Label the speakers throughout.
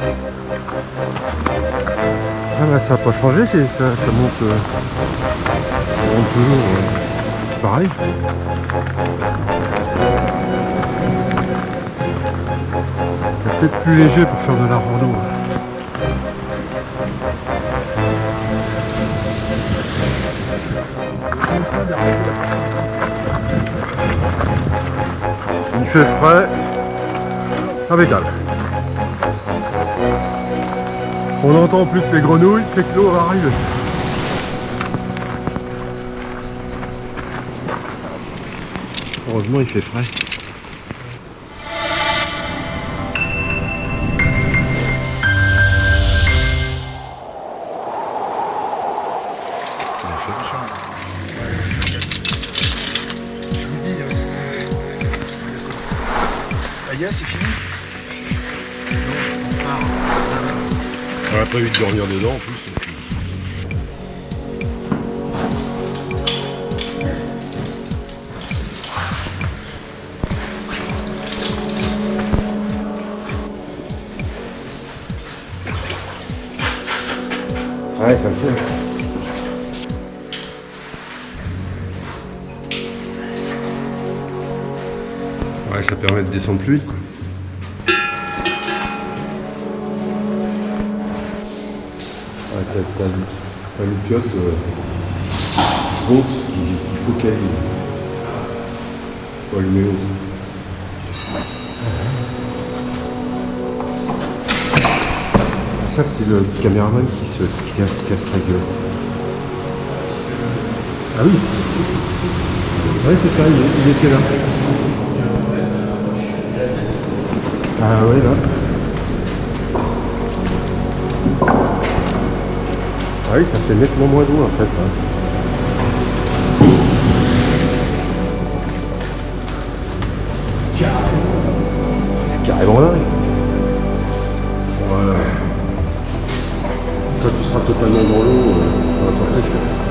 Speaker 1: Ah bah ça n'a pas changé, ça, ça monte, euh, ça monte toujours euh, pareil. C'est peut-être plus léger pour faire de la rando. Il fait frais, impeccable. On entend plus les grenouilles, c'est que l'eau va arriver. Heureusement il fait frais.
Speaker 2: Je vous dis, euh, c'est-
Speaker 3: On a prévu de dormir dedans en plus.
Speaker 1: Ouais, ça le fait. Ouais, ça permet de descendre plus vite. Quoi. Ouais, t'as, t'as, t'as une piote euh, qui, focalise. Allumer haute. Ça, c'est le caméraman qui se casse, la gueule. Ah oui Ouais, c'est ça, il, il était là. Ah ouais, là. Ah oui, ça fait nettement moins d'eau en fait. hein. C'est carrément dingue. Voilà. Quand tu seras totalement dans l'eau, ça va pas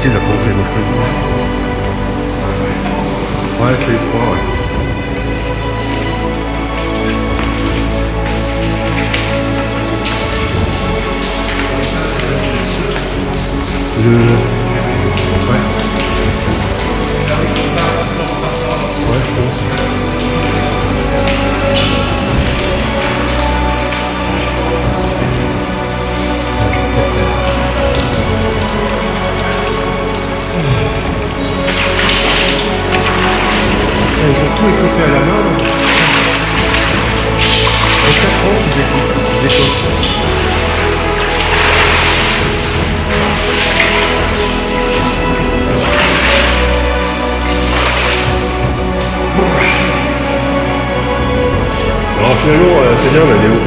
Speaker 1: Facile à plonger, moi je. Ouais, c'est étroit, ouais. Finalement, euh,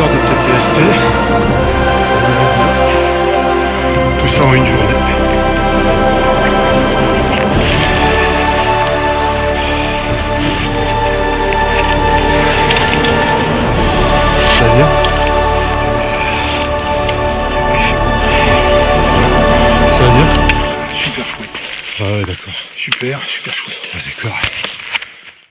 Speaker 1: Léo. testé. Tout ça en une journée.